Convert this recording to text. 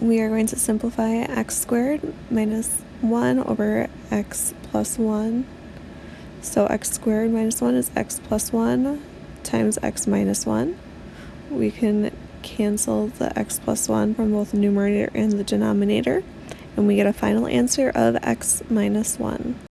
we are going to simplify x squared minus 1 over x plus 1. So x squared minus 1 is x plus 1 times x minus 1. We can cancel the x plus 1 from both the numerator and the denominator, and we get a final answer of x minus 1.